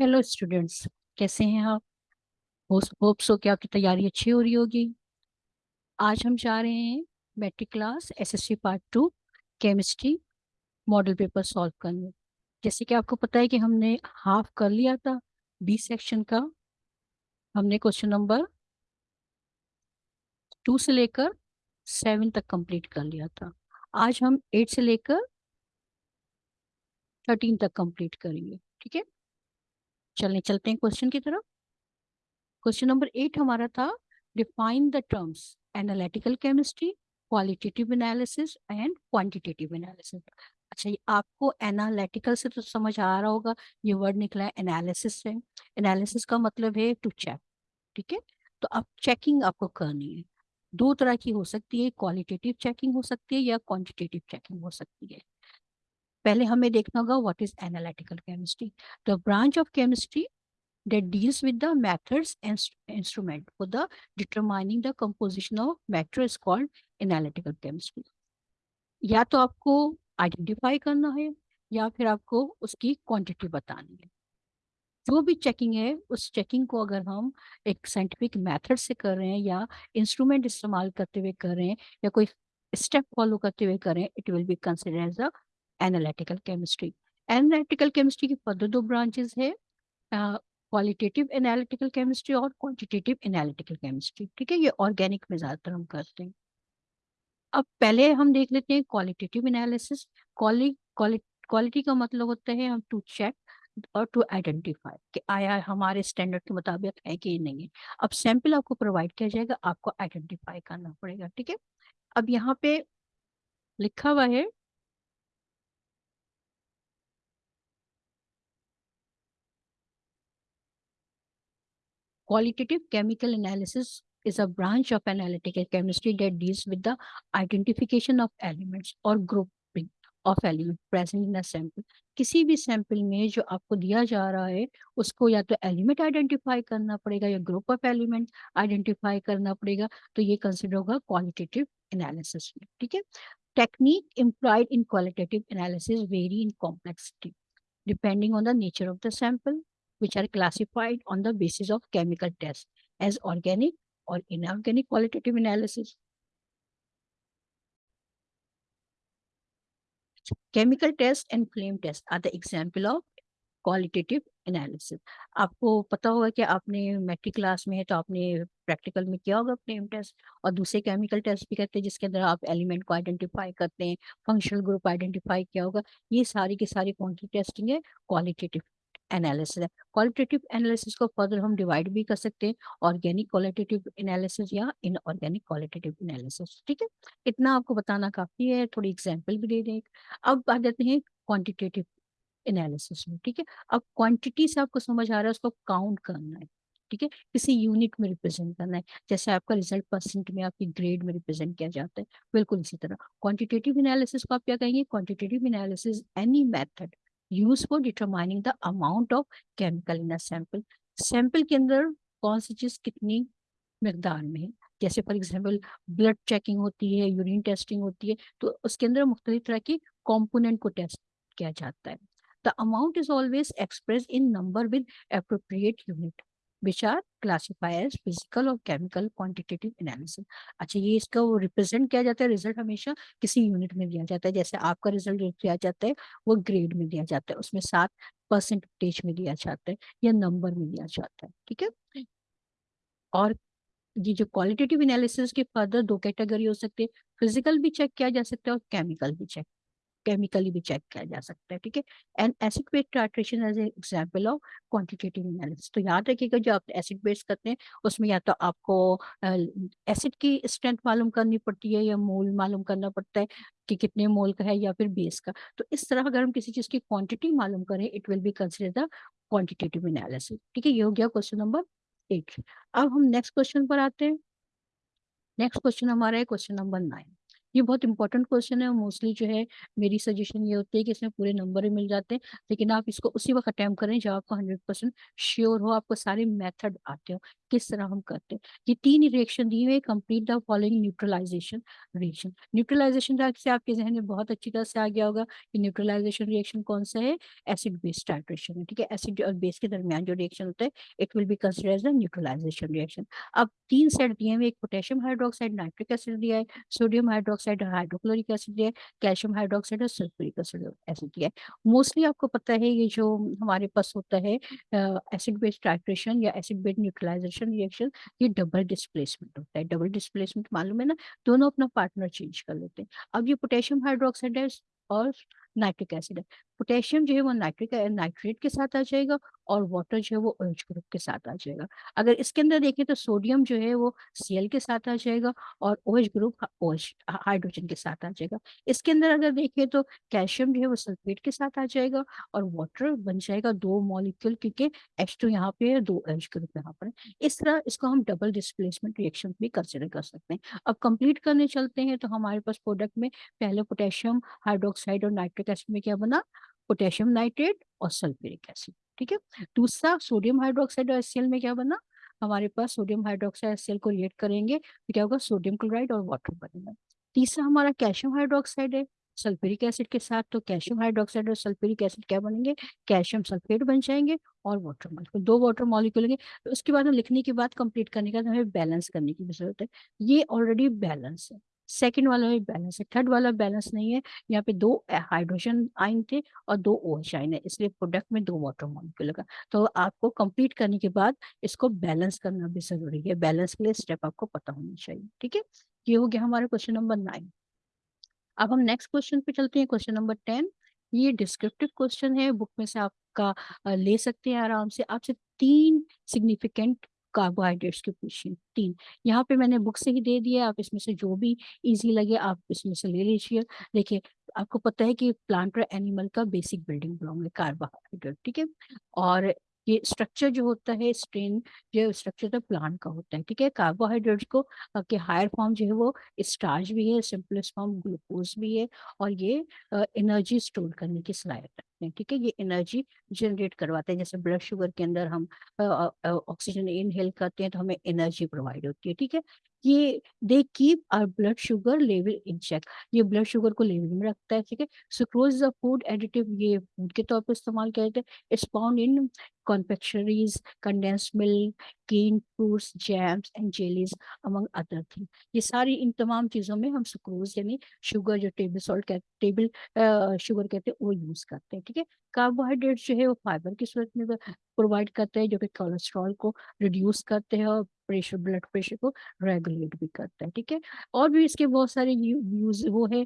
Hello students कैसे हैं आप? होप सो कि आपकी तैयारी अच्छी हो रही होगी। आज हम जा रहे हैं matric class SSC part two chemistry model paper solve करने। जैसे कि आपको पता है कि हमने हाफ़ कर लिया था बी सेक्शन का। हमने क्वेश्चन नंबर टू से लेकर सेवन तक कंप्लीट कर लिया था। आज हम एट से लेकर थर्टीन तक कंप्लीट करेंगे, ठीक है? चलने, चलते हैं क्वेश्चन की तरफ़। क्वेश्चन नंबर एट हमारा था define the terms analytical chemistry qualitative analysis and quantitative analysis अच्छा ये आपको एनालिटिकल से तो समझ आ रहा होगा, ये वर्ड निकला है एनालिसिस से। एनालिसिस का मतलब है टू चेक ठीक है? तो अब चेकिंग आपको करनी है। दो तरह की हो सकती है क्वालिटेटिव चेकिंग हो सकती है या क्वांटिटेटिव चेकिंग हो सकती है। पहले हमें देखना होगा what is analytical chemistry the branch of chemistry that deals with the methods and instrument for the determining the composition of matter is called analytical chemistry. या तो आपको आइडेंटिफाई करना है, या फिर आपको उसकी क्वांटिटी बतानी है। जो भी चेकिंग है, उस चेकिंग को अगर हम एक साइंटिफिक मेथड से कर रहे हैं, या इंस्ट्रूमेंट इस्तेमाल करते हुए कर रहे हैं, या कोई स्टेप फॉलो करते हुए करें it will be consider as a analytical chemistry analytical chemistry की फर्दर दो ब्रांचेस है क्वालिटेटिव एनालिटिकल केमिस्ट्री और क्वांटिटेटिव एनालिटिकल केमिस्ट्री ठीक है, ये ऑर्गेनिक में ज़्यादातर हम करते हैं। अब पहले हम देख लेते हैं क्वालिटेटिव एनालिसिस क्वालिटी का मतलब होता है हम टू चेक और टू आइडेंटिफाई कि आया हमारे स्टैंडर्ड के मुताबिक है कि नहीं है। अब सैंपल आपको प्रोवाइड किया जाएगा, आपको आइडेंटिफाई करना पड़ेगा। ठीक है, अब यहाँ पे लिखा हुआ है Qualitative chemical analysis is a branch of analytical chemistry that deals with the identification of elements or grouping of element present in a sample. किसी भी सैंपल में जो आपको दिया जा रहा है उसको या तो एलिमेंट आइडेंटिफाई करना पड़ेगा या ग्रुप ऑफ एलिमेंट आइडेंटिफाई करना पड़ेगा तो ये कंसिडर होगा क्वालिटेटिव एनालिसिस में ठीक है technique employed in qualitative analysis very in complexity depending on the nature of the sample which are classified on the basis of chemical tests as organic or inorganic qualitative analysis. Chemical test and flame test are the example of qualitative analysis आपको पता होगा कि आपने matric class में है तो आपने practical में किया होगा फ्लेम टेस्ट और दूसरे केमिकल टेस्ट भी करते हैं जिसके अंदर आप एलिमेंट को आइडेंटिफाई करते हैं फंक्शनल ग्रुप आइडेंटिफाई किया होगा। ये सारी की सारी क्वांटिटी टेस्टिंग है? क्वालिटेटिव एनालिसिस है। क्वालिटेटिव एनालिसिस को फर्दर हम डिवाइड भी कर सकते हैं ऑर्गेनिक क्वालिटेटिव एनालिसिस या इनऑर्गेनिक क्वालिटेटिव एनालिसिस ठीक है? इतना आपको बताना काफ़ी है, थोड़ी एग्ज़ाम्पल भी दे दें अब आ जाते हैं क्वान्टिटेटिव एनालिसिस में, ठीक है? अब क्वांटिटी से आपको समझ आ रहा है, उसको काउंट करना है, ठीक है? किसी यूनिट में रिप्रेजेंट करना है, जैसे आपका रिज़ल्ट परसेंट में, आपकी ग्रेड में रिप्रेजेंट किया जाता है, बिल्कुल इसी तरह। क्वांटिटेटिव एनालिसिस को आप क्या कहेंगे? Quantitative analysis any method use for determining the amount of chemical in sample sample के अंदर कौन सी चीज़ कितनी मकदार में जैसे फॉर एग्ज़ाम्पल ब्लड चेकिंग होती है यूरिन टेस्टिंग होती है तो उसके अंदर मुख्तलिफ़ तरह की कॉम्पोनेंट को टेस्ट किया जाता है। The amount is always express in number with appropriate unit which are classified as physical और chemical quantitative analysis. अच्छा ये इसका वो रिप्रेजेंट किया जाता है रिज़ल्ट हमेशा किसी यूनिट में दिया जाता है। जैसे आपका रिज़ल्ट दिया जाता है, वो ग्रेड में दिया जाता है। उसमें सात परसेंटेज में दिया जाता है या नंबर में दिया जाता है, ठीक है? और ये जो क्वालिटेटिव एनालिसिस के फर्दर दो कैटेगरी हो सकते हैं फ़िज़िकल भी चेक किया जा सकता है और केमिकल भी चेक केमिकली भी चेक किया जा सकता है, ठीक है? And acid base titration as example of quantitative analysis तो याद रखिएगा, जो आप एसिड बेस करते हैं, उसमें या तो आपको एसिड की स्ट्रेंथ मालूम करनी पड़ती है या मोल मालूम करना पड़ता है कि कितने मोल का है या फिर बेस का। तो इस तरह अगर हम किसी चीज़ की क्वांटिटी मालूम करें it will be consider the quantitative analysis ठीक है? ये हो गया क्वेश्चन नंबर एट अब हम नेक्स्ट क्वेश्चन पर आते हैं। नेक्स्ट क्वेश्चन हमारा है क्वेश्चन नंबर नाइन ये बहुत इंपॉर्टेंट क्वेश्चन है मोस्टली जो है मेरी सजेशन ये होती है कि इसमें पूरे नंबर ही मिल जाते हैं, लेकिन आप इसको उसी वक्त अटैम्प्ट करें जब आपको हंड्रेड परसेंट श्योर हो आपको सारे मेथड आते हो, किस तरह हम करते हैं। ये तीन रिएक्शन दिए हुए complete the following neutralization reaction neutralization से आपके जहन में बहुत अच्छी तरह से आ गया होगा कि न्यूट्रलाइजेशन रिएक्शन कौन सा है? एसिड बेस टाइट्रेशन है, ठीक है? एसिड और बेस के दरमियान जो रिएक्शन होता है it will be consider as neutralization reaction अब तीन सेट दिए हुए एक पोटेशियम हाइड्रोक्साइड नाइट्रिक एसिड दिया है सोडियम हाइड्रोक्साइड हाइड्रोक्लोरिक एसिड है कैल्शियम हाइड्रोक्साइड और सल्फ्यूरिक एसिड एसिड है। मोस्टली आपको पता है ये जो हमारे पास होता है एसिड बेस्ड ट्राइट्रेशन या एसिड बेस न्यूट्रलाइजेशन रिएक्शन ये डबल डिस्प्लेसमेंट होता है। डबल डिस्प्लेसमेंट मालूम है ना? दोनों अपना पार्टनर चेंज कर लेते हैं। अब ये पोटेशियम हाइड्रोक्साइड है और नाइट्रिक एसिड है। पोटेशियम जो है वो नाइट्रिक, नाइट्रेट के साथ आ जाएगा और वाटर जो है वो ओएच ग्रुप के साथ आ जाएगा। अगर इसके अंदर देखें तो सोडियम जो है वो सीएल के साथ आ जाएगा और ओएच ग्रुप ओएच हाइड्रोजन के साथ आ जाएगा। इसके अंदर अगर देखें तो कैल्शियम जो है वो सल्फेट के साथ आ जाएगा और वाटर बन जाएगा दो मॉलिक्यूल क्योंकि एच टू यहाँ पे है, दो एच ग्रुप यहाँ पर इस तरह इसको हम डबल डिस्प्लेसमेंट रिएक्शन भी कंसिडर कर सकते हैं। अब कंप्लीट करने चलते हैं तो हमारे पास प्रोडक्ट में पहले पोटेशियम, हाइड्रोक्साइड और नाइट्रिक एसिड में क्या बना? पोटेशियम नाइट्रेट और सल्फ्यूरिक एसिड, ठीक है? दूसरा, सोडियम हाइड्रोक्साइड और एससीएल में क्या बना? हमारे पास सोडियम हाइड्रोक्साइड एससीएल को रिएक्ट करेंगे तो क्या होगा? सोडियम क्लोराइड और वाटर बनेगा। तीसरा, हमारा कैल्शियम हाइड्रोक्साइड है, सल्फ्यूरिक एसिड के साथ तो कैल्शियम हाइड्रोक्साइड और सल्फ्यूरिक एसिड क्या बनेंगे? कैल्शियम सल्फेट बन जाएँगे और वाटर मॉलिक्यूल, दो वाटर मॉलिक्यूल लेंगे तो उसके बाद हम लिखने के बाद कंप्लीट करने का हमें बैलेंस करने की ज़रूरत है। ये ऑलरेडी बैलेंस है। सेकेंड वाला भी बैलेंस है, थर्ड वाला बैलेंस नहीं है, यहाँ पे दो हाइड्रोजन आइन थे और दो ओ OH आइन है, इसलिए प्रोडक्ट में दो वाटर मॉलिक्यूल लगा। तो आपको कंप्लीट करने के बाद इसको बैलेंस करना भी ज़रूरी है, बैलेंस के लिए स्टेप आपको पता होना चाहिए, ठीक है? ये हो गया हमारा क्वेश्चन नंबर नाइन। अब हम नेक्स्ट क्वेश्चन पे चलते हैं, क्वेश्चन नंबर टेन। ये डिस्क्रिप्टिव क्वेश्चन है, बुक में से आपका ले सकते हैं आराम से। आपसे तीन सिग्निफिकेंट कार्बोहाइड्रेट्स के क्वेश्चन तीन, यहाँ पे मैंने बुक से ही दे दिया आप इसमें से जो भी इजी लगे, आप इसमें से ले लीजिए। देखिए, आपको पता है कि प्लांट और एनिमल का बेसिक बिल्डिंग ब्लॉक है कार्बोहाइड्रेट ठीक है? और ये स्ट्रक्चर जो होता है स्ट्रेन जो स्ट्रक्चर तो प्लांट का होता है, ठीक है? कार्बोहाइड्रेट्स को के हायर फॉर्म जो है वो स्टार्च भी है सिंपलेस्ट फॉर्म ग्लूकोज भी है और ये एनर्जी स्टोर करने की सलाहियत रखते हैं ठीक है ये एनर्जी जनरेट करवाते हैं। जैसे ब्लड शुगर के अंदर हम ऑक्सीजन इनहेल करते हैं तो हमें एनर्जी प्रोवाइड होती है, ठीक है? ये they keep our blood sugar level in check ये ब्लड शुगर को लेवल में रखता है ठीक है? सुक्रोज द फ़ूड एडिटिव ये फ़ूड के तौर पर इस्तेमाल किया जाता है. It's found in confectionaries, condensed milk, canned fruits, jams and jellies among other things. ये सारी इन तमाम चीज़ों में हम सुक्रोज यानी शुगर जो टेबल सॉल्ट टेबल शुगर कहते हैं वो यूज़ करते हैं ठीक है? कार्बोहाइड्रेट जो है वो फाइबर की सूरत में प्रोवाइड करते हैं, जो कि कोलेस्ट्रॉल को रिड्यूस करते हैं और प्रेशर ब्लड प्रेशर को रेगुलेट भी करता है, ठीक है? और भी इसके बहुत सारे यूज़ वो है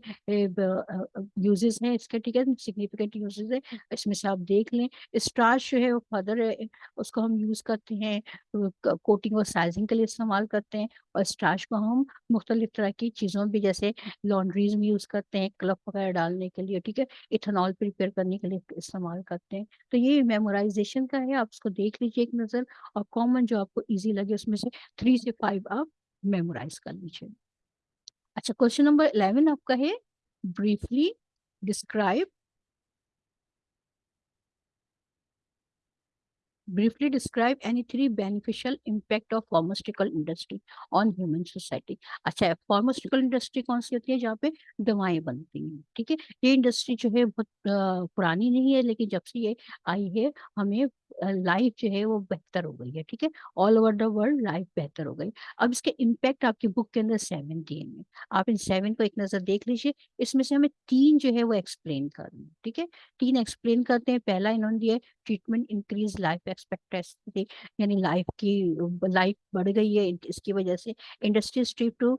यूजेस हैं इसके, ठीक है? सिग्निफिकेंट यूजेस है, इसमें से आप देख लें। स्टार्च जो है वो फर्दर उसको हम यूज़ करते हैं कोटिंग और साइजिंग के लिए इस्तेमाल करते हैं और स्टार्च को हम मुख्तलिफ़ तरह की चीज़ों भी, जैसे लॉन्ड्रीज में यूज़ करते हैं क्लब वगैरह डालने के लिए, ठीक है? इथेनॉल प्रिपेयर करने के लिए इस्तेमाल करते हैं। तो ये मेमोराइजेशन का है आप उसको देख लीजिए एक नज़र और कॉमन जो आपको ईजी लगे उसमें से थ्री से फाइव आप मेमोराइज कर लीजिए। अच्छा क्वेश्चन नंबर इलेवन आपका है। Briefly describe briefly describe any three beneficial impact of pharmaceutical industry on human society अच्छा फार्मास्यूटिकल इंडस्ट्री कौन सी होती है जहाँ पे दवाएँ बनती हैं, ठीक है? ये इंडस्ट्री जो है बहुत पुरानी नहीं है, लेकिन जब से ये आई है, हमें लाइफ जो है वो बेहतर हो गई है, ठीक है? All over the world life बेहतर हो गई। अब इसके इम्पैक्ट आपकी बुक के अंदर सेवन दिए हैं। आप इन सेवन को एक नज़र देख लीजिए। इसमें से हमें तीन जो है वो एक्सप्लेन करनी ठीक है? तीन एक्सप्लेन करते हैं। पहला इन्होंने दिया ट्रीटमेंट इंक्रीज लाइफ एक्सपेक्टेंसी यानी लाइफ की लाइफ बढ़ गई है। इसकी वजह से industry strive to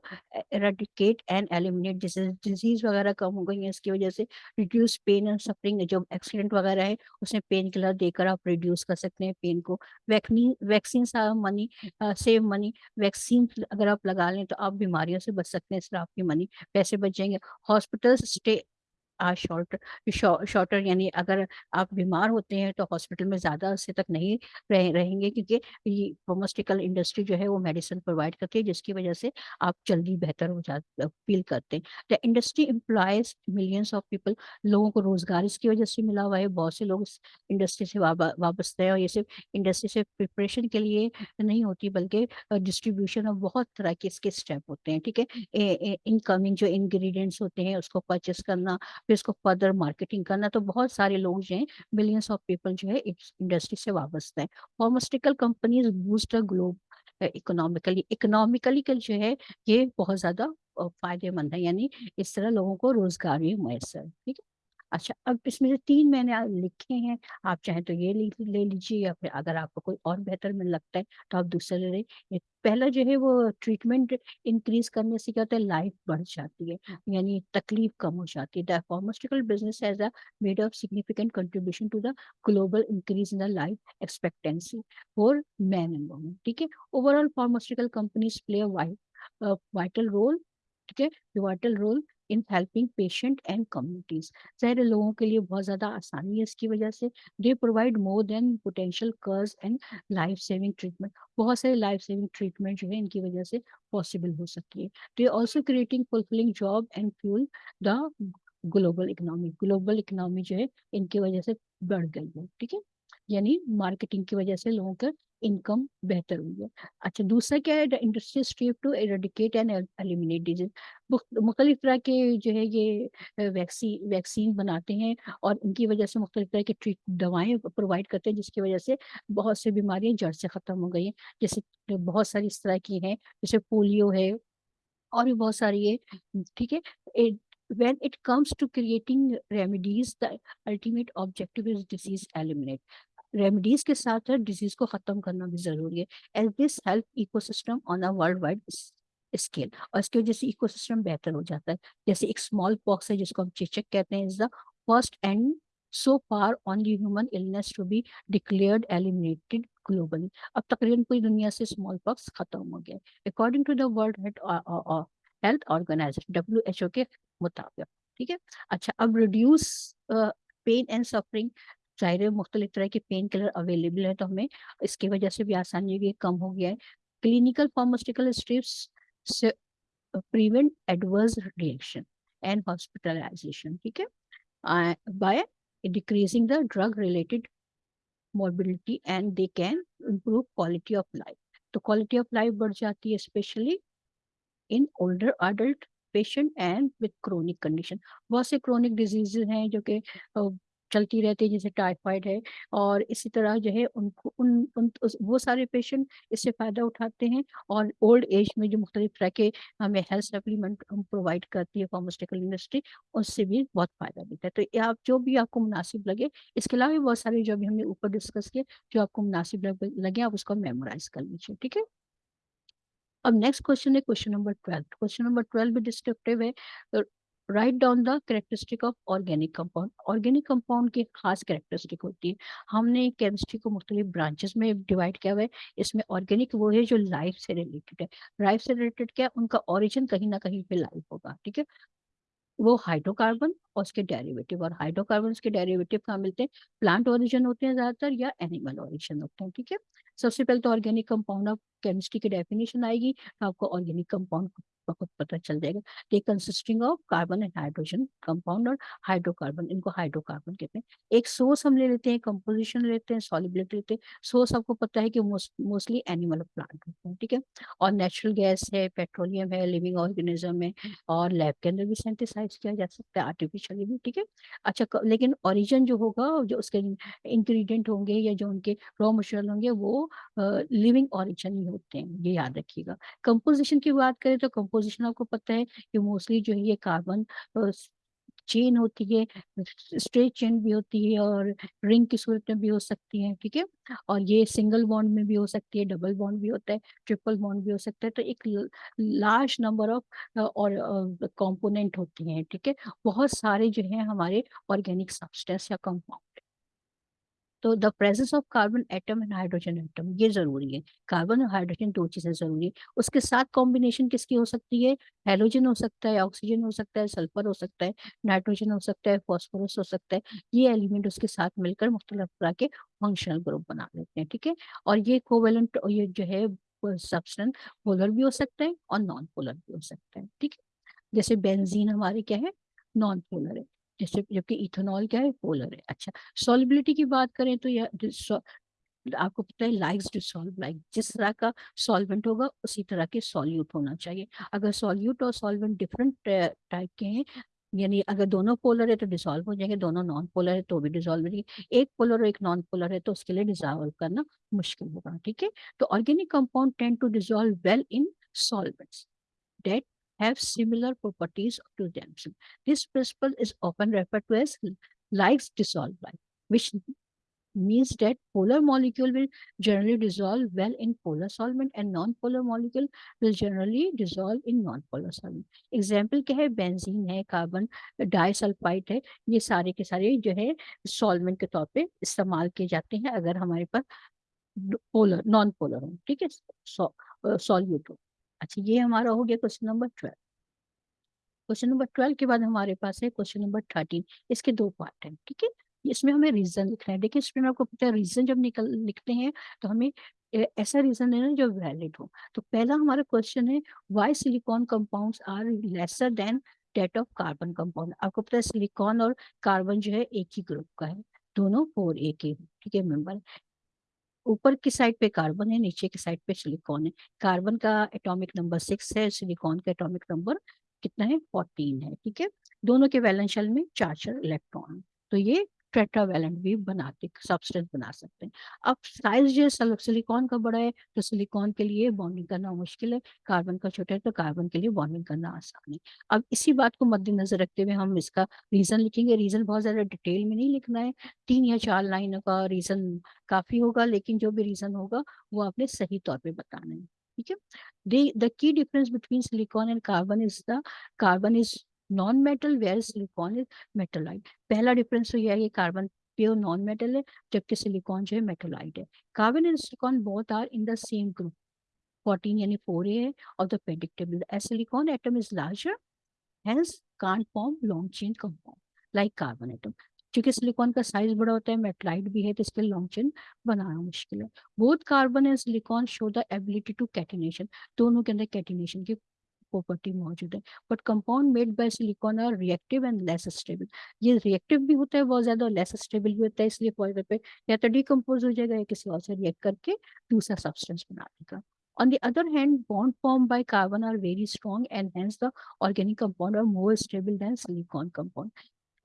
eradicate and eliminate disease वगैरह कम हो गई है। इसकी वजह से रिड्यूस पेन एंड सफरिंग जो एक्सीडेंट वगैरह है, उसमें पेन किलर देकर आप रिड्यूस कर सकते हैं पेन को। Vaccine vaccine money save money, vaccine अगर आप लगा लें तो आप बीमारियों से बच सकते हैं इसलिए आपकी मनी, पैसे बच जाएँगे। हॉस्पिटल स्टे आज शॉर्ट शॉर्टर यानी अगर आप बीमार होते हैं तो हॉस्पिटल में ज़्यादा अरसे तक नहीं रह, रहेंगे क्योंकि ये फार्मास्यूटिकल इंडस्ट्री जो है वो मेडिसिन प्रोवाइड करती है जिसकी वजह से आप जल्दी बेहतर हो जा फील करते हैं। The industry employs millions of people लोगों को रोज़गार इसकी वजह से मिला हुआ है बहुत से लोग इंडस्ट्री से वाबस्ते हैं और ये सिर्फ़ इंडस्ट्री से प्रिपरेशन के लिए नहीं होती बल्कि डिस्ट्रीब्यूशन ऑफ़ बहुत तरह के इसके स्टेप होते हैं ठीक है? इनकमिंग जो इंग्रेडिएंट्स होते हैं उसको परचेस करना फिर उसको फर्दर मार्केटिंग करना तो बहुत सारे लोग जो है मिलियंस ऑफ़ पीपल जो है, इस इंडस्ट्री से वाबस्ता हैं pharmaceutical companies boost globe economically economically जो है, ये बहुत ज़्यादा फ़ायदेमंद है। यानी इस तरह लोगों को रोज़गार भी मैसर ठीक है? अच्छा अब इसमें जो तीन मैंने लिखे हैं आप चाहे तो ये ले, ले लीजिए या फिर अगर आपको कोई और बेहतर में लगता है तो आप दूसरा ले लें। पहला जो है वो ट्रीटमेंट इंक्रीज करने से क्या होता है लाइफ बढ़ जाती है यानी तकलीफ़ कम हो जाती है। The pharmaceutical business has a made of significant contribution to the global increase in the life expectancy for man and women ठीक है? Overall pharmaceutical companies play a vital role ठीक है? Vital role in helping patient and communities सारे लोगों के लिए बहुत ज़्यादा आसानी है इसकी वजह से। They provide more than potential cures and life saving treatment बहुत सारे लाइफ सेविंग ट्रीटमेंट जो है, इनकी वजह से पॉसिबल हो सकती है। They also creating fulfilling job and fuel the global economy global economy जो है, इनकी वजह से बढ़ गई है, ठीक है? यानी मार्केटिंग की वजह से लोगों का इनकम बेहतर हुई है अच्छा दूसरा क्या है? Industry strive to eradicate and eliminate disease मुख्तलिफ़ तरह के जो है ये वैक्सीन वैक्सीन बनाते हैं और इनकी वजह से मुख्तलिफ़ तरह के ट्रीट दवाएँ प्रोवाइड करते हैं, जिसकी वजह से बहुत सी बीमारियाँ जड़ से ख़त्म हो गई हैं। जैसे बहुत सारी इस तरह की हैं, जैसे पोलियो है और भी बहुत सारी है ठीक है? when it comes to creating remedies, the ultimate objective is disease eliminate. Remedies के साथ साथ डिज़ीज़ को खत्म करना भी ज़रूरी है। As this help ecosystem on a world wide scale और इसकी वजह से इकोसिस्टम बेहतर हो जाता है। जैसे एक स्मॉल पॉक्स है, जिसको हम चेचक कहते हैं is the first and so far only human illness to be declared eliminated globally. अब तकरीबन पूरी दुनिया से स्मॉल पॉक्स खत्म हो गया according to the World Health Organization W H O के मुताबिक। ठीक है? अच्छा अब रिड्यूस पेन एंड सफरिंग ज़ाहिर है मुख्तलिफ़ तरह के पेन किलर अवेलेबल है तो हमें इसकी वजह से भी आसानी होगी, कम हो गया है। Clinical pharmaceutical strips prevent adverse reaction and hospitalization ठीक है? By decreasing the drug related mobility and they can improve quality of life तो क्वालिटी ऑफ़ लाइफ बढ़ जाती है specially in older adult patient and with chronic condition बहुत से chronic disease हैं, जो कि चलती रहती है जैसे टाइफाइड है और इसी तरह जो है उनको उन, उन उस, वो सारे पेशेंट इससे फ़ायदा उठाते हैं और ओल्ड एज में जो मुख्तलिफ़ तरह के हमें हेल्थ सप्लीमेंट प्रोवाइड करती है फार्मास्यूटिकल इंडस्ट्री उससे भी बहुत फ़ायदा मिलता है। तो आप जो भी आपको मुनासिब लगे इसके अलावा बहुत सारे जो भी हमने ऊपर डिस्कस किए जो आपको मुनासिब लगे आप उसको मेमोराइज कर लीजिए ठीक है? अब नेक्स्ट क्वेश्चन है question number twelve question number twelve भी डिस्क्रिप्टिव है write down the characteristic of organic compound organic compound की खास करेक्टरिस्टिक होती है। हमने केमिस्ट्री को मुख्तलिफ़ ब्रांचेस में डिवाइड किया हुआ है। इसमें ऑर्गेनिक वो है जो लाइफ से रिलेटेड है। लाइफ से रिलेटेड क्या है? उनका ओरिजिन कहीं ना कहीं पे लाइफ होगा, ठीक है? वो हाइड्रोकार्बन और उसके डेरिवेटिव और हाइड्रोकार्बन के डेरिवेटिव कहाँ मिलते हैं? प्लांट ओरिजिन होते हैं ज़्यादातर या एनिमल ओरिजिन होते हैं, ठीक है? सबसे पहले तो ऑर्गेनिक कंपाउंड ऑफ़ केमिस्ट्री की डेफिनेशन आएगी। आपको ऑर्गेनिक कंपाउंड बहुत पता चल जाएगा they consisting of carbon and hydrogen compound और हाइड्रोकार्बन इनको हाइड्रोकार्बन कहते हैं। एक सोर्स हम ले लेते हैं कंपोजिशन लेते हैं सॉलिबिलिटी लेते हैं। सोर्स आपको पता है कि मोस्टली एनिमल प्लांट होते हैं, ठीक है? और नेचुरल गैस है पेट्रोलियम है लिविंग ऑर्गेनिज्म है और लैब के अंदर भी सेंटिसाइज किया जा सकता है आर्टिफिशियली भी, ठीक है? अच्छा लेकिन ओरिजिन जो होगा, जो उसके इंग्रेडिएंट होंगे या जो उनके रॉ मटेरियल होंगे, वो लिविंग ऑरिजिन ही होते हैं, ये याद रखिएगा। कंपोजिशन की बात करें तो कंपोजिशन आपको पता है कि मोस्टली जो है ये कार्बन चेन होती है स्ट्रेट चेन भी होती है और रिंग की सूरत में भी हो सकती है, ठीक है? और ये सिंगल बॉन्ड में भी हो सकती है डबल बॉन्ड भी होता है ट्रिपल बॉन्ड भी हो सकता है तो एक लार्ज नंबर ऑफ़ और कंपोनेंट होती हैं, ठीक है? बहुत सारे जो है हमारे ऑर्गेनिक सब्सटेंस या कंपाउंड तो the presence of carbon atom and hydrogen atom ये ज़रूरी है। कार्बन और हाइड्रोजन दो चीज़ें ज़रूरी है। उसके साथ कॉम्बिनेशन किसकी हो सकती है? हेलोजन हो सकता है ऑक्सीजन हो सकता है सल्फ़र हो सकता है नाइट्रोजन हो सकता है फॉस्फोरस हो सकता है। ये एलिमेंट उसके साथ मिलकर मुख्तलिफ़ तरह के फंक्शनल ग्रुप बना लेते हैं, ठीक है? और ये कोवेलेंट ये जो है सब्सटेंस पोलर भी हो सकता है और नॉन पोलर भी हो सकता है, ठीक है? जैसे बेंजीन हमारे क्या है? नॉन पोलर है। जैसे जबकि इथेनॉल क्या है? पोलर है। अच्छा सॉलिबिलिटी की बात करें तो यह आपको पता है लाइक्स डिसॉल्व, लाइक जिस तरह का सॉल्वेंट होगा, उसी तरह के सॉल्यूट होना चाहिए। अगर सॉल्यूट और सॉल्वेंट डिफरेंट टाइप के हैं, यानी अगर दोनों पोलर है तो डिसॉल्व हो जाएँगे, दोनों नॉन पोलर है तो भी डिसॉल्व हो जाएँगे। एक पोलर और एक नॉन पोलर है तो उसके लिए डिसॉल्व करना मुश्किल होगा, ठीक है? तो organic compound tend to dissolve well in solvents. That have similar properties to themselves. This principle is often referred to as likes dissolve like, which means that polar molecule will generally dissolve well in polar solvent and non-polar molecule will generally dissolve in non-polar solvent. Example क्या है benzene है carbon disulphide है ये सारे के सारे जो है सॉल्वेंट के तौर पे इस्तेमाल किए जाते हैं अगर हमारे पास पोलर नॉन पोलर हो ठीक है सॉल्यूट हो अच्छा ये हमारा हो गया question number twelve. Question number twelve के बाद हमारे पास है क्वेश्चन नंबर थर्टीन। इसके दो पार्ट हैं, ठीक है? इसमें हमें रीजन लिखना है। देखिए, इसमें आपको पता है, रीजन जब निकल, लिखते हैं तो हमें ऐसा रीजन लेना जो वैलिड हो। तो पहला हमारा क्वेश्चन है why silicon compounds are lesser than that of carbon compound आपको पता है सिलिकॉन और कार्बन जो है एक ही ग्रुप का है। दोनों फोर ए के ठीक है मेंबर ऊपर की साइड पे कार्बन है, नीचे की साइड पे सिलिकॉन है। कार्बन का एटॉमिक नंबर सिक्स है, सिलिकॉन का एटॉमिक नंबर कितना है? फोर्टीन है, ठीक है? दोनों के वैलेंस शेल में चार चार इलेक्ट्रॉन। तो ये टेट्रावैलेंट भी बनाते सब्सटेंस बना सकते हैं। अब साइज़ जो सिलिकॉन का बड़ा है तो सिलिकॉन के लिए बॉन्डिंग करना मुश्किल है। कार्बन का छोटा है तो कार्बन के लिए बॉन्डिंग करना आसान है। अब इसी बात को मद्देनजर रखते हुए हम इसका रीजन लिखेंगे। रीजन बहुत ज़्यादा डिटेल में नहीं लिखना है। तीन या चार लाइन का रीजन काफ़ी होगा, लेकिन जो भी रीजन होगा, वो आपने सही तौर पर बताना है। ठीक है? The key difference between silicon and carbon is the carbon is non metal where silicon is metalloid पहला डिफरेंस तो यह है कि कार्बन प्योर नॉन मेटल है, जबकि सिलिकॉन जो है मेटलाइट है। Carbon and silicon both are in the same group 14 यानी 4a है और द predictable. As silicon atom is larger, hence can't form long chain compound like carbon atom. क्योंकि सिलिकॉन का साइज़ बड़ा होता है मेटलाइट भी है तो इसके लॉन्ग चेन बनाना मुश्किल है। Both carbon and silicon show the ability to catenation दोनों के अंदर कैटिनेशन की प्रॉपर्टी मौजूद है but compound made by silicon are reactive and less stable ये रिएक्टिव भी होता है बहुत ज़्यादा लेस स्टेबल भी होता है इसलिए फॉर पे या तो डिकम्पोज हो जाएगा या किसी और से रिएक्ट करके दूसरा सब्सटेंस बना देगा On the other hand, bond formed by carbon are very strong and hence the organic compound are more stable than silicon compound.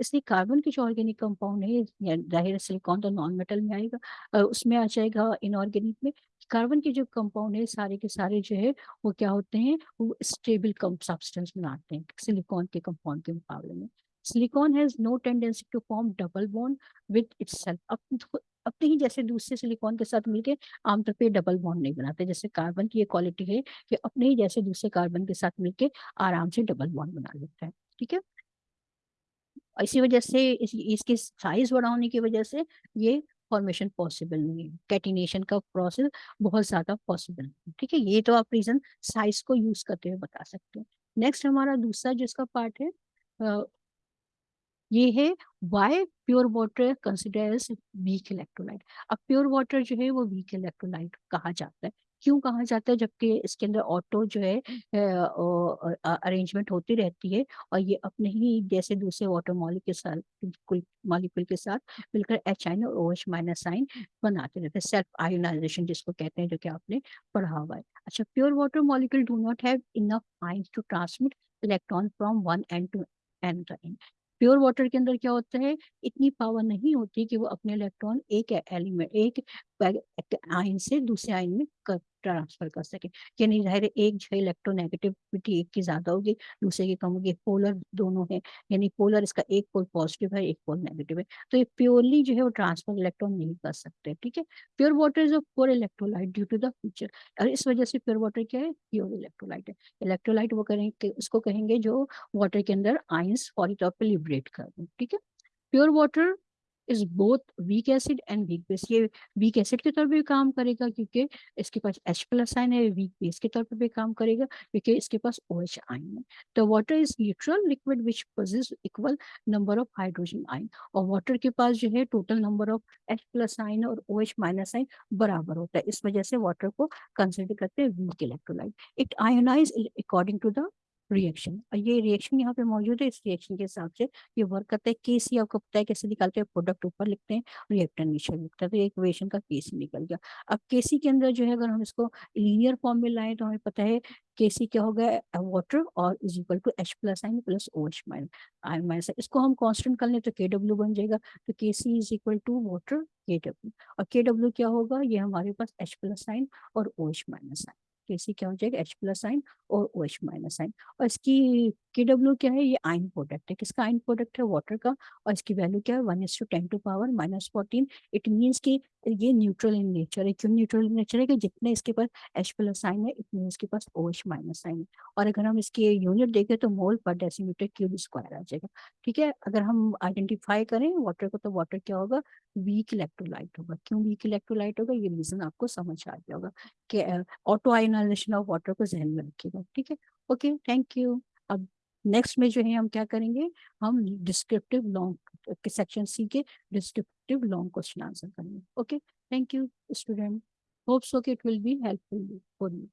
इसलिए कार्बन के जो ऑर्गेनिक कंपाउंड है ज़ाहिर सिलिकॉन तो नॉन मेटल में आएगा उसमें आ जाएगा इनऑर्गेनिक में। कार्बन के जो कंपाउंड है, सारे के सारे जो है, वो क्या होते हैं, वो स्टेबल सब्सटेंस बनाते हैं सिलिकॉन के कंपाउंड के मुकाबले में। Silicon has no tendency to form double bond with itself अपने ही जैसे दूसरे सिलिकॉन के साथ मिलके आमतौर पे डबल बॉन्ड नहीं बनाते, जैसे कार्बन की ये क्वालिटी है कि अपने ही जैसे दूसरे कार्बन के साथ मिलके आराम से डबल बॉन्ड बना लेता है, ठीक है? इसी वजह से इस, इसकी साइज़ बड़ा होने की वजह से ये फॉर्मेशन पॉसिबल नहीं है। कैटिनेशन का प्रोसेस बहुत ज़्यादा पॉसिबल नहीं है। ठीक है ये तो आप रीजन साइज़ को यूज़ करते हुए बता सकते हैं। नेक्स्ट हमारा दूसरा जिसका पार्ट है ये है why pure water consider weak electrolyte अब प्योर वाटर जो है वो वीक इलेक्ट्रोलाइट कहा जाता है। क्यों कहा जाता है? जबकि इसके अंदर ऑटो जो है अरेंजमेंट होती रहती है और ये अपने ही जैसे दूसरे वाटर मॉलिक के साथ मॉलिक्यूल के साथ मिलकर एच आइन और ओ एच माइनस साइन बनाते रहते हैं। सेल्फ आयोनाइजेशन जिसको कहते हैं, जो कि आपने पढ़ा हुआ है। अच्छा pure water molecule do not have enough ions to transmit electron from one end to end pure water के अंदर क्या होता है? इतनी पावर नहीं होती कि वो अपने इलेक्ट्रॉन एक एलिमेंट एक आयन से दूसरे आयन में ट्रांसफ़र कर सके। यानी ज़ाहिर एक जो इलेक्ट्रोनेगेटिविटी एक की ज़्यादा होगी, दूसरे की कम होगी पोलर दोनों है, यानी पोलर इसका एक पोल पॉजिटिव है, एक पोल नेगेटिव है। तो ये प्योरली जो है वो ट्रांसफ़र इलेक्ट्रॉन नहीं कर सकते, ठीक है? Pure water is a poor electrolyte due to the future और इस वजह से प्योर वाटर क्या है? प्योर इलेक्ट्रोलाइट है। इलेक्ट्रोलाइट वो करेंगे उसको कहेंगे जो वाटर के अंदर आइंस फॉरी तौर पर लिबरेट कर दें ठीक है? Pure water is both weak acid and weak base ये वीक एसिड के तौर पे भी काम करेगा क्योंकि इसके पास H प्लस आयन है वीक बेस के तौर पे भी काम करेगा क्योंकि इसके पास OH आयन है। तो water is neutral liquid which possess equal number of hydrogen ion और वाटर के पास जो है total number of H plus ion और ओ एच माइनस आइन बराबर होता है। इस वजह से वाटर को कंसिडर करते हैं weak electrolyte it ionize according to the reaction ये रिएक्शन यहाँ पे मौजूद है, इस रिएक्शन के हिसाब से ये वर्क करता है। के सी आपको पता है कैसे निकालते हैं? प्रोडक्ट ऊपर लिखते हैं रिएक्टर नीचे लिखते हैं। तो एक इक्वेशन का के सी निकल गया। अब के सी के अंदर जो है, अगर हम इसको लीनियर फॉर्म में लाएँ तो हमें पता है के सी क्या होगा वाटर और is equal to H plus ion plus O H minus ion minus इसको हम कांस्टेंट कर लें तो के डब्ल्यू बन जाएगा। तो K C is equal to water K W और के डब्ल्यू क्या होगा? ये हमारे पास एच प्लस आइन और O H minus ion KC क्या हो जाएगा? एच प्लस आइन और ओ एच माइनस आइन और इसकी के डब्ल्यू क्या है? ये आइन प्रोडक्ट है. किसका आइन प्रोडक्ट है? वाटर का. और इसकी वैल्यू क्या है? One as to ten to power minus fourteen it means की ये न्यूट्रल इन नेचर है. क्यों न्यूट्रल इन नेचर है? कि जितने इसके पास एच प्लस आइन है, इतने इसके पास ओ एच माइनस आइन है. और अगर हम इसके यूनिट देखें तो मोल पर डेसीमीटर क्यूब स्क्वायर आ जाएगा. ठीक है? अगर हम आइडेंटिफाई करें वाटर को तो वाटर क्या होगा? वीक इलेक्ट्रोलाइट होगा. क्यों वीक इलेक्ट्रोलाइट होगा? ये रीजन आपको समझ आ गया होगा. कि ऑटो आयनाइजेशन ऑफ़ वाटर को जहन में रखिएगा, ठीक है? ओके थैंक यू अब नेक्स्ट में जो है हम क्या करेंगे? हम डिस्क्रिप्टिव लॉन्ग के सेक्शन सी के डिस्क्रिप्टिव लॉन्ग क्वेश्चन आंसर करेंगे okay thank you student hopes okay it will be helpful for you